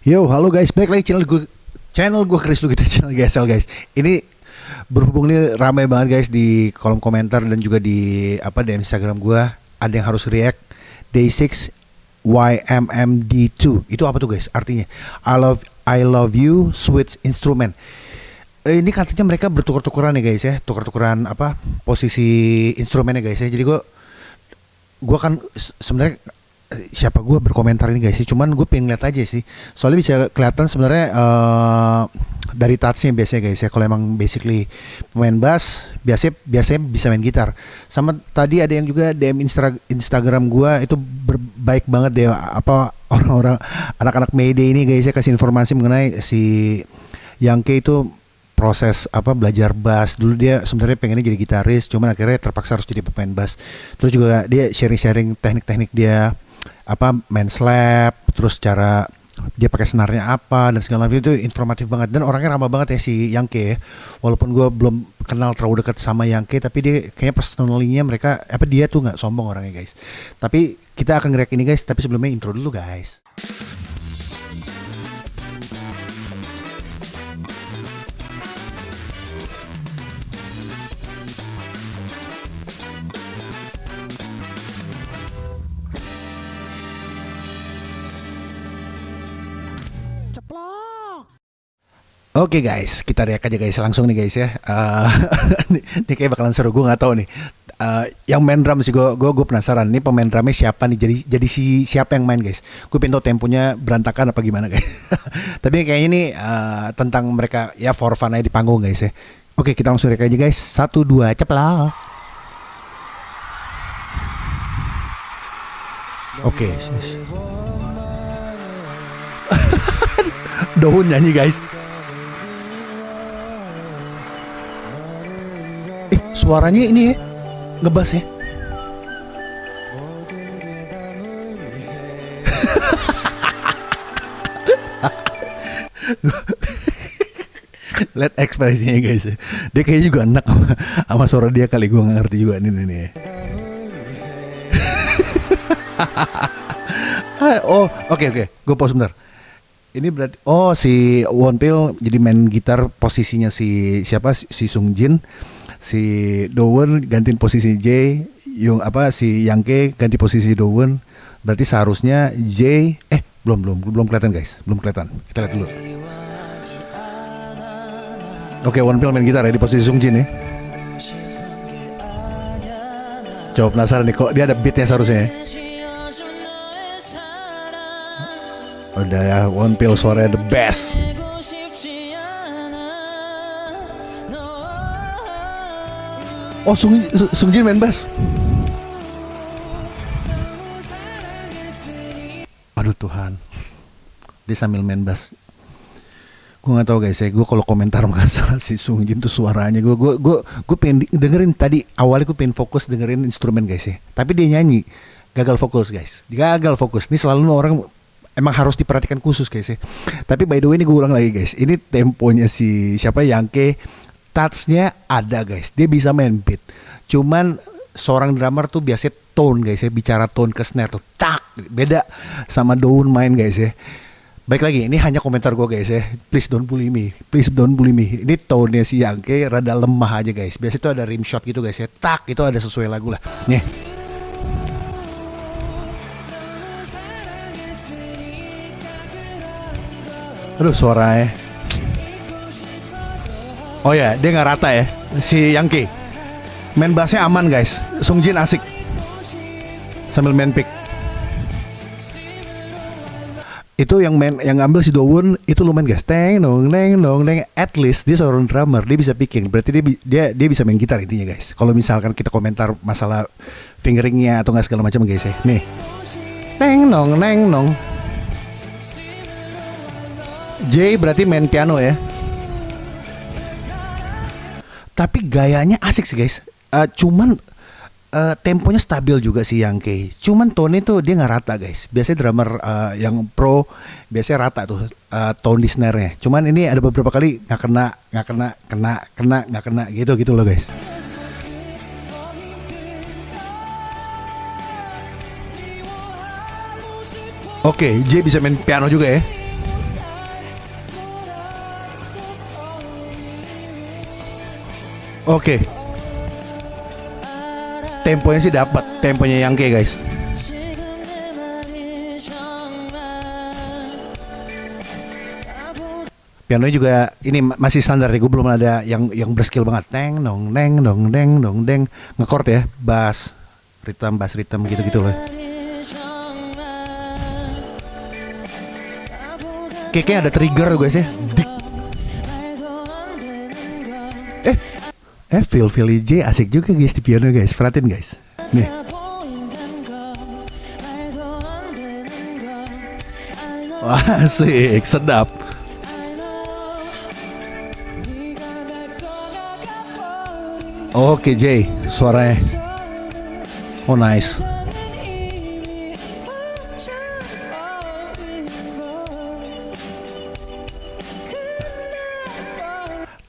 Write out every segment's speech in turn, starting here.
Yo, halo guys, balik lagi channel gue channel gue Chris Lugita channel GSL guys. Ini berhubung nih ramai banget guys di kolom komentar dan juga di apa di Instagram gue ada yang harus react Day 6 YMMD2. Itu apa tuh guys? Artinya I love I love you switch instrument. Eh, ini katanya mereka bertukar-tukaran ya guys ya, tukar-tukaran apa posisi instrumennya guys ya. Jadi gue gue kan se- sebenarnya siapa gue berkomentar ini guys sih. Cuman gue pengen lihat aja sih. Soalnya bisa kelihatan sebenarnya eh, dari touchnya biasanya guys ya. Kalau emang basically pemain bass biasanya biasanya bisa main gitar. Sama tadi ada yang juga DM Instra- Instagram gue itu berbaik banget deh apa orang-orang anak-anak Mayday ini guys ya kasih informasi mengenai si Yangke itu proses apa belajar bass. Dulu dia sebenarnya pengennya jadi gitaris cuman akhirnya terpaksa harus jadi pemain bass. Terus juga dia sharing-sharing teknik-teknik dia apa main slap terus cara dia pakai senarnya apa dan segala macam itu informatif banget. Dan orangnya ramah banget ya si Yangke ya. Walaupun gue belum kenal terlalu dekat sama Yangke tapi dia kayaknya personalnya mereka apa dia tuh nggak sombong orangnya guys. Tapi kita akan ngereak ini guys. Tapi sebelumnya intro dulu guys Oke guys, kita react aja guys. Langsung nih guys ya. Eh, ini, kayak bakalan seru. Gue nggak tahu nih. Eh, yang main drum sih gue gue penasaran. Nih pemain drumnya siapa nih? Jadi jadi si siapa yang main guys? Gue pengen tahu temponya berantakan apa gimana guys. Tapi kayaknya ini eh, tentang mereka ya for fun aja di panggung guys ya. Oke kita langsung react aja guys. Satu dua ceplok oke daun nyanyi guys suaranya ini ya, ngebas ya. Lihat ekspresinya guys. Dia kayaknya juga enak sama, suara dia kali gue nggak ngerti juga nih nih. oh, oke oke, gue pause bentar. Ini berarti oh si Wonpil jadi main gitar posisinya si siapa si Sung Jin, si Dowen gantiin posisi J, yung apa si Yangke ganti posisi Dowen. Berarti seharusnya J eh belum belum belum kelihatan guys, belum kelihatan. Kita lihat dulu. Oke, Wonpil main gitar ya di posisi Sung Jin ya. Coba penasaran nih kok dia ada beatnya seharusnya ya. Udah ya, One Pill suaranya the best. Oh, Sung, Sung Jin main bass. Aduh Tuhan. Dia sambil main bass. Gue gak tahu guys ya, gue kalau komentar masalah si Sung Jin tuh suaranya gue gue gue gue pengen dengerin tadi awalnya gue pengen fokus dengerin instrumen guys ya, tapi dia nyanyi gagal fokus guys, gagal fokus. Ini selalu orang emang harus diperhatikan khusus guys ya. Tapi by the way ini gue ulang lagi guys, ini temponya si siapa Yangke, touchnya ada guys, dia bisa main beat. Cuman seorang drummer tuh biasanya tone guys ya, bicara tone ke snare tuh tak beda sama daun main guys ya. Baik lagi, ini hanya komentar gue guys ya. Please don't bully me. Please don't bully me. Ini tone-nya si Yangke rada lemah aja guys. Biasanya itu ada rim shot gitu guys ya. Tak, itu ada sesuai lagu lah. Nih. Aduh suaranya. Oh ya, dia nggak rata ya. Si Yangke. Main bassnya aman guys. Sung Jin asik. Sambil main pick. Itu yang main yang ngambil si Dowon itu lumayan guys. Teng dong neng dong neng. At least dia seorang drummer dia bisa picking. Berarti dia dia dia bisa main gitar intinya guys. Kalau misalkan kita komentar masalah fingeringnya atau nggak segala macam guys ya. Nih. Teng dong neng dong J berarti main piano ya tapi gayanya asik sih guys Eh, cuman eh, temponya stabil juga sih Yangke. Cuman tone itu dia nggak rata guys. Biasanya drummer eh, yang pro biasanya rata tuh eh, tone di snare-nya. Cuman ini ada beberapa kali nggak kena, nggak kena, kena, kena, nggak kena gitu gitu loh guys. Oke, J bisa main piano juga ya. Oke. Temponya sih dapat, temponya yang kayak guys. Pianonya juga ini masih standar ya, gue belum ada yang yang berskill banget. Neng dong neng dong neng dong deng ngekord ya, bass, ritme, bass ritme gitu-gitu loh. Kayaknya ada trigger guys ya. Eh feel feel J asik juga guys di piano guys. Perhatiin guys. Nih. Wah, asik, sedap. Oke Jay, suaranya. Oh nice.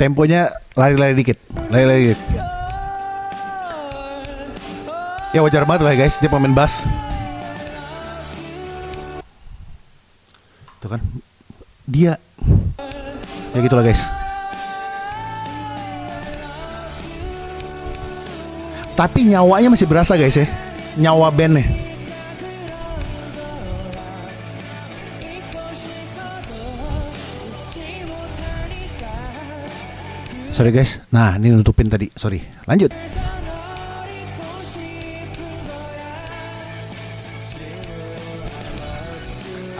Temponya lari-lari dikit, dikit. Ya wajar banget lah guys, dia pemain bass. Tuh kan, dia. Ya gitulah guys. Tapi nyawanya masih berasa guys ya, nyawa bandnya. Sorry guys, nah ini nutupin tadi, sorry. Lanjut.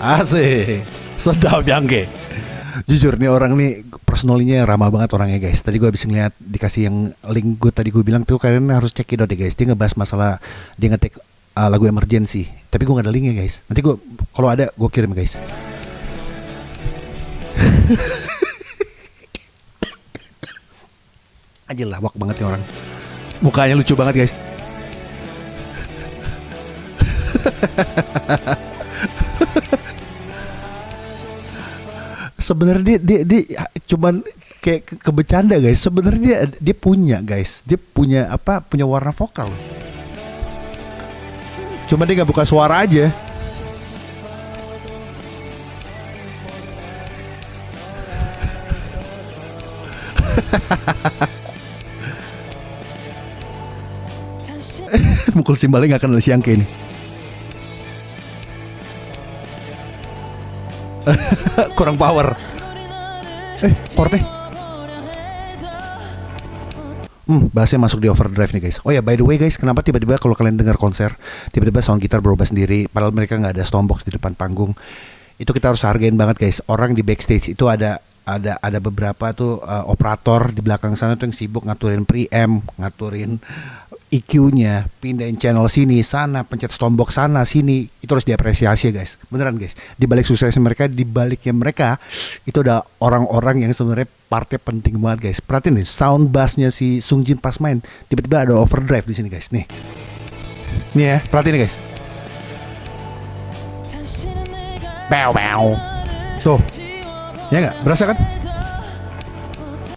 Asik, sedap jangke. Jujur nih orang nih personalnya ramah banget orangnya guys. Tadi gue habis ngeliat dikasih yang link gue tadi gue bilang tuh kalian harus cek itu deh guys. Dia ngebahas masalah dia ngetek uh, lagu emergency. Tapi gue gak ada linknya guys. Nanti gue kalau ada gue kirim guys. Aja lah wak banget nih orang. Mukanya lucu banget guys. sebenarnya dia, dia dia cuman kayak ke, ke bercanda guys sebenarnya dia dia punya guys dia punya apa punya warna vokal cuma dia nggak buka suara aja mukul simbalnya nggak kenal siang kayak ini kurang power eh chordnya Hmm, bassnya masuk di overdrive nih guys. Oh ya, by the way guys, kenapa tiba-tiba kalau kalian dengar konser, tiba-tiba sound gitar berubah sendiri, padahal mereka nggak ada stompbox di depan panggung. Itu kita harus hargain banget guys. Orang di backstage itu ada ada ada beberapa tuh uh, operator di belakang sana tuh yang sibuk ngaturin preamp, ngaturin EQ-nya, pindahin channel sini, sana, pencet tombok sana, sini, itu harus diapresiasi ya guys. Beneran guys. Di balik suksesnya mereka, di baliknya mereka, itu ada orang-orang yang sebenarnya partnya penting banget guys. Perhatiin nih, sound bassnya si Sung Jin pas main, tiba-tiba ada overdrive di sini guys. Nih, nih ya, perhatiin nih guys. Bow bow. Tuh, ya nggak? Berasa kan?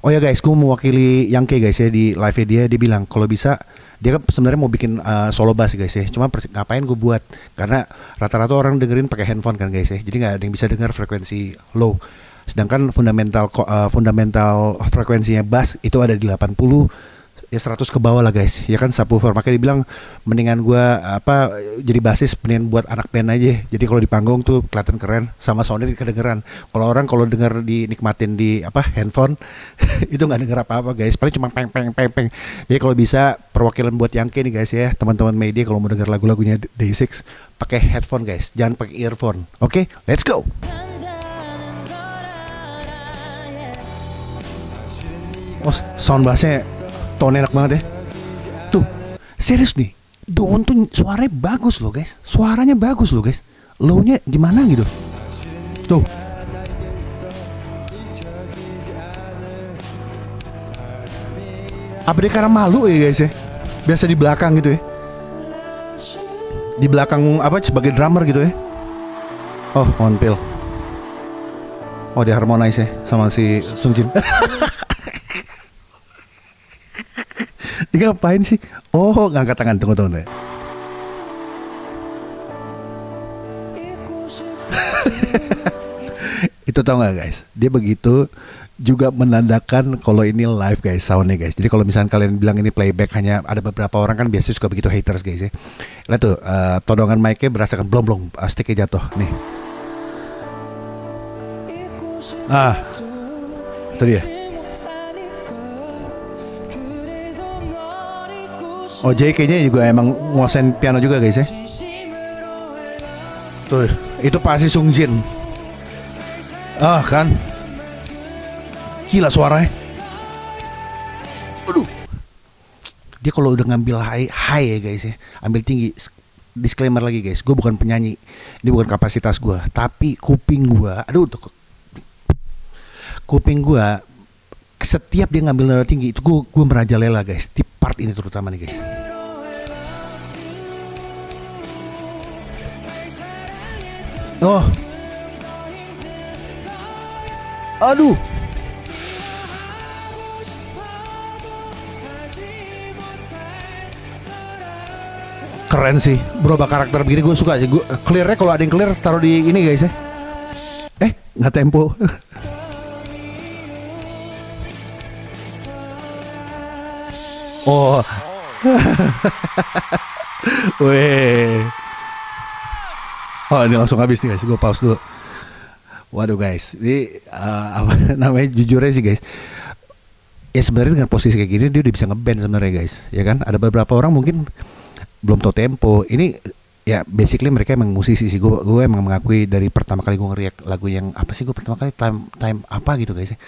Oh ya guys, gue mewakili Yangke guys ya di live dia, dia bilang kalau bisa dia kan sebenarnya mau bikin uh, solo bass guys ya. Cuma ngapain gue buat? Karena rata-rata orang dengerin pakai handphone kan guys ya. Jadi nggak ada yang bisa dengar frekuensi low. Sedangkan fundamental uh, fundamental frekuensinya bass itu ada di 80 ya 100 ke bawah lah guys. Ya kan subwoofer. Makanya dibilang mendingan gua apa jadi basis mendingan buat anak band aja. Jadi kalau di panggung tuh kelihatan keren sama soundnya kedengeran. Kalau orang kalau denger dinikmatin di apa handphone itu nggak denger apa-apa guys. Paling cuma peng peng peng peng. Jadi kalau bisa perwakilan buat yang nih guys ya. Teman-teman media kalau mau denger lagu-lagunya Day6 pakai headphone guys. Jangan pakai earphone. Oke? Okay? let's go! Oh, sound bassnya tone enak banget ya. Tuh, serius nih. Daun tuh suaranya bagus loh guys. Suaranya bagus loh guys. Low-nya gimana gitu. Tuh. Apa dia karena malu ya guys ya? Biasa di belakang gitu ya. Di belakang apa sebagai drummer gitu ya. Oh, on pill. Oh, dia harmonize ya sama si Sung Jin. Dia ngapain sih? Oh, ngangkat tangan. Tunggu, tunggu. deh. itu tau gak guys dia begitu juga menandakan kalau ini live guys soundnya guys jadi kalau misalnya kalian bilang ini playback hanya ada beberapa orang kan biasanya suka begitu haters guys ya lihat tuh uh, todongan mic-nya berasakan blong blong uh, sticknya jatuh nih ah itu dia Oh Jay kayaknya juga emang nguasain piano juga guys ya? Tuh itu pasti Sung Jin. Ah kan? Gila suaranya Aduh. Dia kalau udah ngambil high, high ya guys ya. Ambil tinggi Disclaimer lagi guys. Gue bukan penyanyi. Ini bukan kapasitas gue Tapi kuping gue Aduh tuh Kuping gue Setiap dia ngambil nada tinggi Itu gue, gue merajalela guys. Part ini terutama nih guys. Oh. Aduh. Keren sih berubah karakter begini gue suka sih gue clearnya kalau ada yang clear taruh di ini guys ya. Eh nggak tempo oh Weh. Oh ini langsung habis nih guys, gue pause dulu. Waduh guys, ini uh, apa namanya sih guys. Ya sebenarnya dengan posisi kayak gini dia udah bisa ngeband sebenarnya guys, ya kan? Ada beberapa orang mungkin belum tahu tempo ini ya basically mereka emang musisi sih. Gue gue emang mengakui dari pertama kali gue ngeriak lagu yang apa sih gue pertama kali? Time time apa gitu guys ya.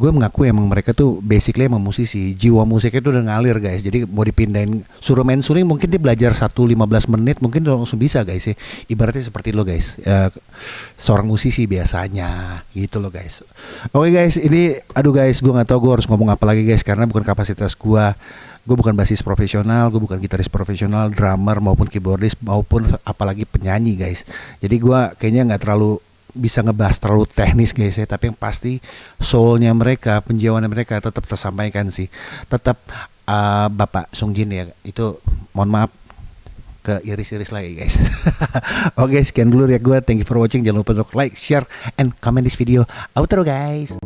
Gue mengakui emang mereka tuh basically emang musisi. Jiwa musiknya tuh udah ngalir guys. Jadi mau dipindahin suruh main suling mungkin dia belajar satu lima belas menit mungkin langsung bisa guys ya. Ibaratnya seperti lo guys ya, seorang musisi biasanya gitu loh guys. Oke okay, guys ini aduh guys gue nggak tahu gue harus ngomong apa lagi guys karena bukan kapasitas gue gue bukan basis profesional, gue bukan gitaris profesional, drummer maupun keyboardist maupun apalagi penyanyi guys. Jadi gue kayaknya nggak terlalu bisa ngebahas terlalu teknis guys ya, tapi yang pasti soulnya mereka, penjiwaannya mereka tetap tersampaikan sih. Tetap uh, Bapak Sung Jin ya itu mohon maaf ke iris-iris lagi guys. Oke okay, sekian dulu ya gue. Thank you for watching. Jangan lupa untuk like, share, and comment this video. Outro guys.